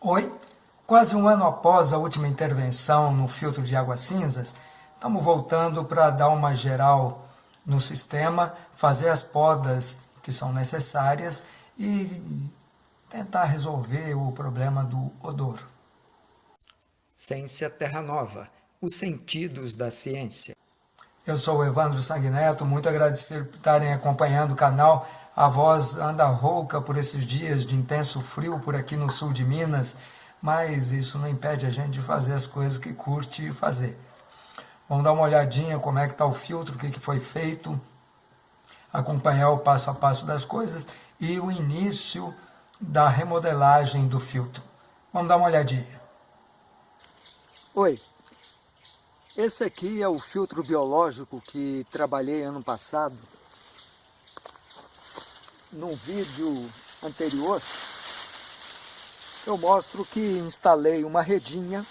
Oi, quase um ano após a última intervenção no filtro de águas cinzas, estamos voltando para dar uma geral no sistema, fazer as podas que são necessárias e tentar resolver o problema do odor. Ciência Terra Nova, os sentidos da ciência. Eu sou o Evandro Sanguineto, muito agradecido por estarem acompanhando o canal. A voz anda rouca por esses dias de intenso frio por aqui no sul de Minas, mas isso não impede a gente de fazer as coisas que curte fazer. Vamos dar uma olhadinha como é que está o filtro, o que, que foi feito, acompanhar o passo a passo das coisas e o início da remodelagem do filtro. Vamos dar uma olhadinha. Oi, esse aqui é o filtro biológico que trabalhei ano passado. Num vídeo anterior, eu mostro que instalei uma redinha,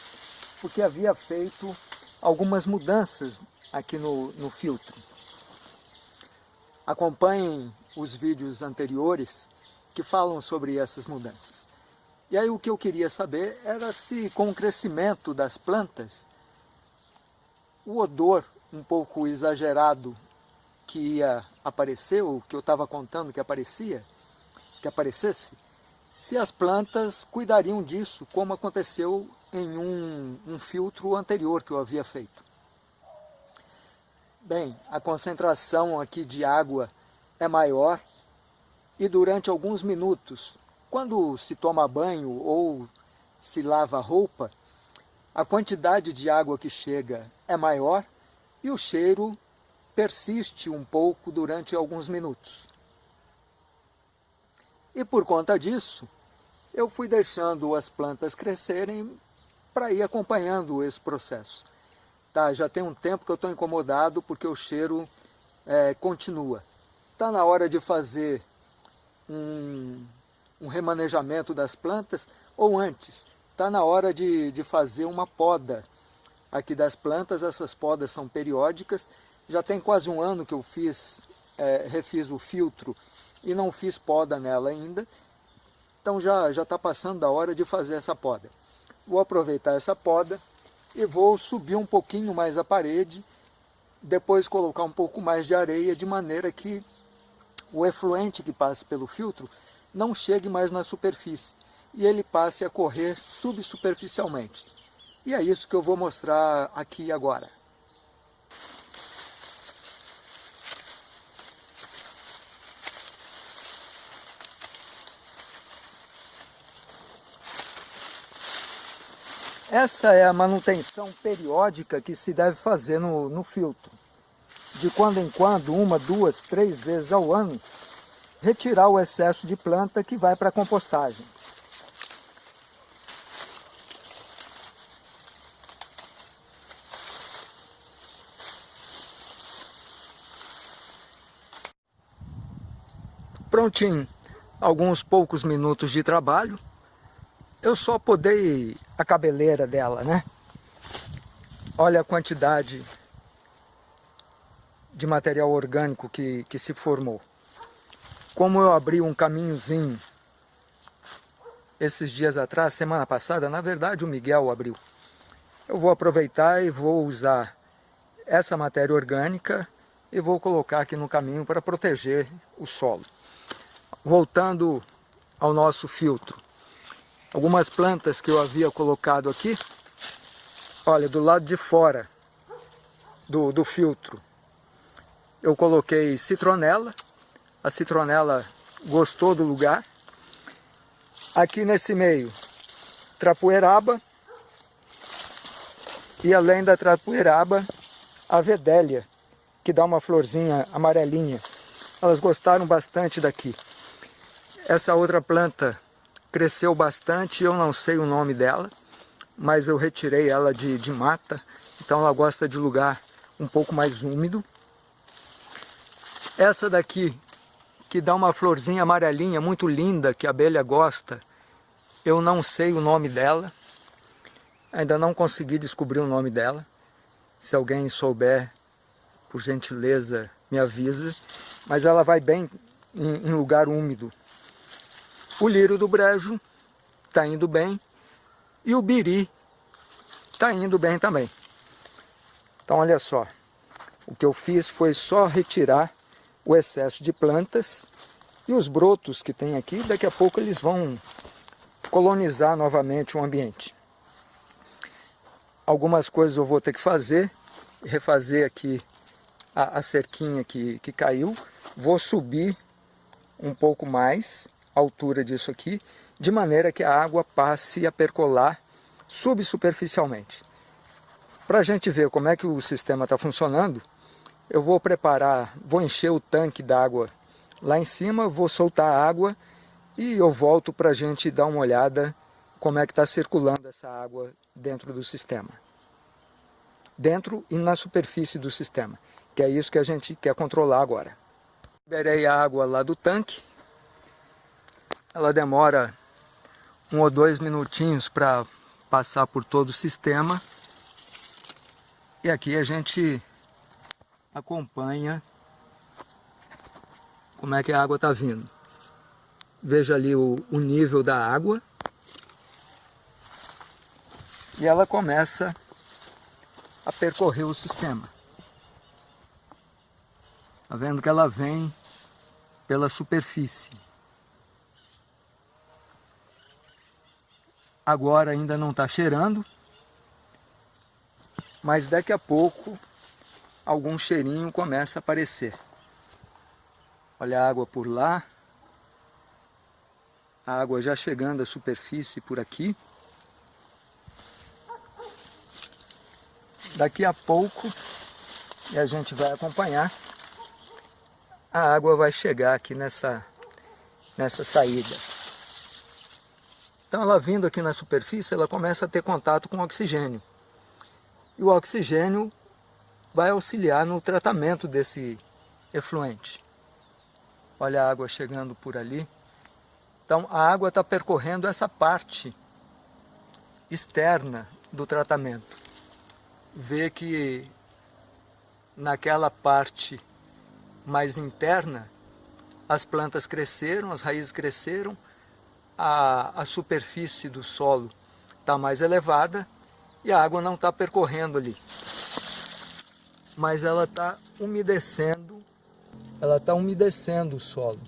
porque havia feito algumas mudanças aqui no, no filtro. Acompanhem os vídeos anteriores que falam sobre essas mudanças. E aí o que eu queria saber era se com o crescimento das plantas o odor um pouco exagerado que ia aparecer, ou que eu estava contando que aparecia, que aparecesse, se as plantas cuidariam disso, como aconteceu em um, um filtro anterior que eu havia feito. Bem, a concentração aqui de água é maior e durante alguns minutos, quando se toma banho ou se lava roupa, a quantidade de água que chega é maior e o cheiro persiste um pouco durante alguns minutos. E por conta disso, eu fui deixando as plantas crescerem para ir acompanhando esse processo. Tá, já tem um tempo que eu estou incomodado porque o cheiro é, continua. Está na hora de fazer um, um remanejamento das plantas ou antes, está na hora de, de fazer uma poda aqui das plantas, essas podas são periódicas, já tem quase um ano que eu fiz, é, refiz o filtro e não fiz poda nela ainda, então já está passando da hora de fazer essa poda. Vou aproveitar essa poda e vou subir um pouquinho mais a parede, depois colocar um pouco mais de areia, de maneira que o efluente que passa pelo filtro não chegue mais na superfície e ele passe a correr subsuperficialmente. E é isso que eu vou mostrar aqui agora. Essa é a manutenção periódica que se deve fazer no, no filtro. De quando em quando, uma, duas, três vezes ao ano, retirar o excesso de planta que vai para a compostagem. Prontinho, alguns poucos minutos de trabalho, eu só podei a cabeleira dela, né? Olha a quantidade de material orgânico que, que se formou. Como eu abri um caminhozinho esses dias atrás, semana passada, na verdade o Miguel abriu. Eu vou aproveitar e vou usar essa matéria orgânica e vou colocar aqui no caminho para proteger o solo voltando ao nosso filtro. Algumas plantas que eu havia colocado aqui, olha, do lado de fora do, do filtro, eu coloquei citronela, a citronela gostou do lugar. Aqui nesse meio, trapoeraba, e além da trapoeraba, a vedélia, que dá uma florzinha amarelinha. Elas gostaram bastante daqui. Essa outra planta cresceu bastante, eu não sei o nome dela, mas eu retirei ela de, de mata, então ela gosta de lugar um pouco mais úmido. Essa daqui, que dá uma florzinha amarelinha muito linda, que a abelha gosta, eu não sei o nome dela, ainda não consegui descobrir o nome dela. Se alguém souber, por gentileza, me avisa. Mas ela vai bem em, em lugar úmido. O lírio do brejo está indo bem E o biri está indo bem também. Então olha só, o que eu fiz foi só retirar o excesso de plantas e os brotos que tem aqui, daqui a pouco eles vão colonizar novamente o ambiente. Algumas coisas eu vou ter que fazer, refazer aqui a, a cerquinha que, que caiu, vou subir um pouco mais altura disso aqui, de maneira que a água passe a percolar subsuperficialmente. Para a gente ver como é que o sistema está funcionando, eu vou preparar, vou encher o tanque d'água lá em cima, vou soltar a água e eu volto para a gente dar uma olhada como é que está circulando essa água dentro do sistema. Dentro e na superfície do sistema, que é isso que a gente quer controlar agora. Liberei a água lá do tanque, ela demora um ou dois minutinhos para passar por todo o sistema. E aqui a gente acompanha como é que a água está vindo. Veja ali o, o nível da água. E ela começa a percorrer o sistema. Está vendo que ela vem pela superfície. Agora ainda não está cheirando, mas daqui a pouco algum cheirinho começa a aparecer. Olha a água por lá, a água já chegando à superfície por aqui. Daqui a pouco, e a gente vai acompanhar, a água vai chegar aqui nessa, nessa saída. Então ela vindo aqui na superfície, ela começa a ter contato com oxigênio. E o oxigênio vai auxiliar no tratamento desse efluente. Olha a água chegando por ali. Então a água está percorrendo essa parte externa do tratamento. Vê que naquela parte mais interna as plantas cresceram, as raízes cresceram, a, a superfície do solo está mais elevada e a água não está percorrendo ali. Mas ela está umedecendo, ela está umedecendo o solo.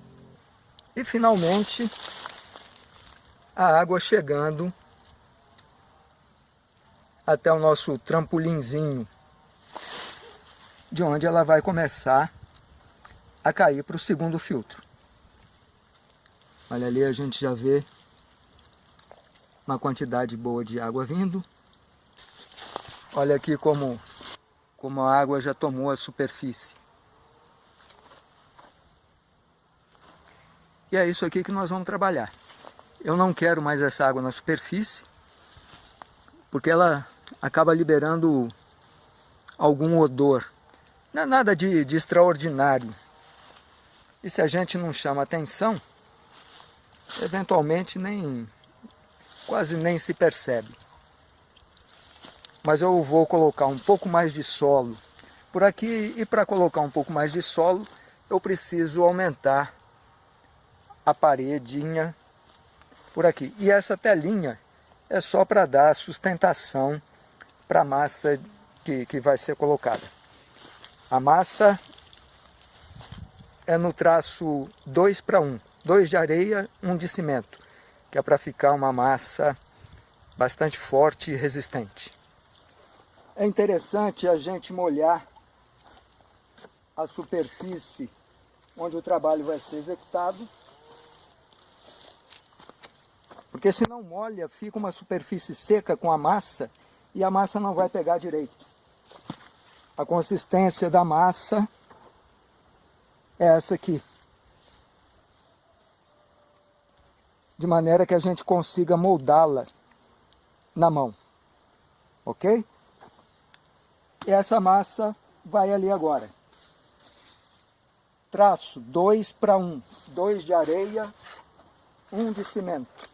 E finalmente a água chegando até o nosso trampolinzinho, de onde ela vai começar a cair para o segundo filtro. Olha ali, a gente já vê uma quantidade boa de água vindo. Olha aqui como, como a água já tomou a superfície. E é isso aqui que nós vamos trabalhar. Eu não quero mais essa água na superfície, porque ela acaba liberando algum odor. Não é nada de, de extraordinário. E se a gente não chama atenção, eventualmente nem quase nem se percebe. Mas eu vou colocar um pouco mais de solo por aqui e para colocar um pouco mais de solo eu preciso aumentar a paredinha por aqui. E essa telinha é só para dar sustentação para a massa que, que vai ser colocada. A massa é no traço 2 para 1 dois de areia, um de cimento, que é para ficar uma massa bastante forte e resistente. É interessante a gente molhar a superfície onde o trabalho vai ser executado, porque se não molha, fica uma superfície seca com a massa e a massa não vai pegar direito. A consistência da massa é essa aqui. De maneira que a gente consiga moldá-la na mão. Ok? E essa massa vai ali agora. Traço 2 para 1. 2 de areia, 1 um de cimento.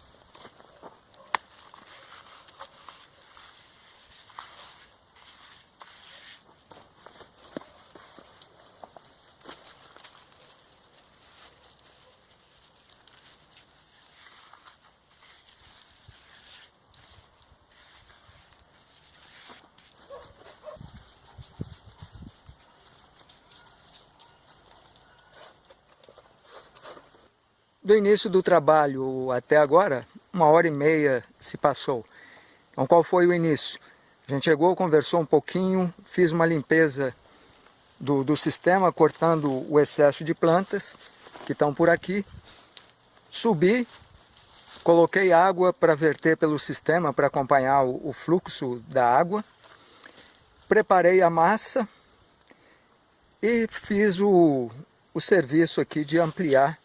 Do início do trabalho até agora, uma hora e meia se passou. Então qual foi o início? A gente chegou, conversou um pouquinho, fiz uma limpeza do, do sistema, cortando o excesso de plantas que estão por aqui. Subi, coloquei água para verter pelo sistema, para acompanhar o, o fluxo da água. Preparei a massa e fiz o, o serviço aqui de ampliar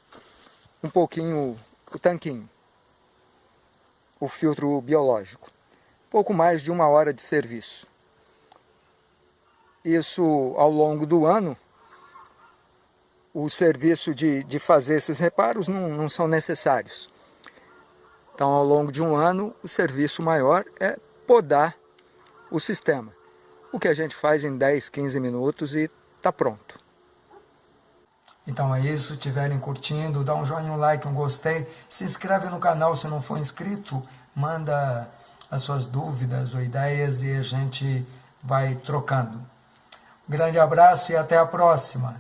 um pouquinho o tanquinho, o filtro biológico pouco mais de uma hora de serviço. Isso ao longo do ano, o serviço de, de fazer esses reparos não, não são necessários. Então, ao longo de um ano, o serviço maior é podar o sistema. O que a gente faz em 10, 15 minutos e está pronto. Então é isso, estiverem curtindo, dá um joinha, um like, um gostei, se inscreve no canal se não for inscrito, manda as suas dúvidas ou ideias e a gente vai trocando. Um grande abraço e até a próxima.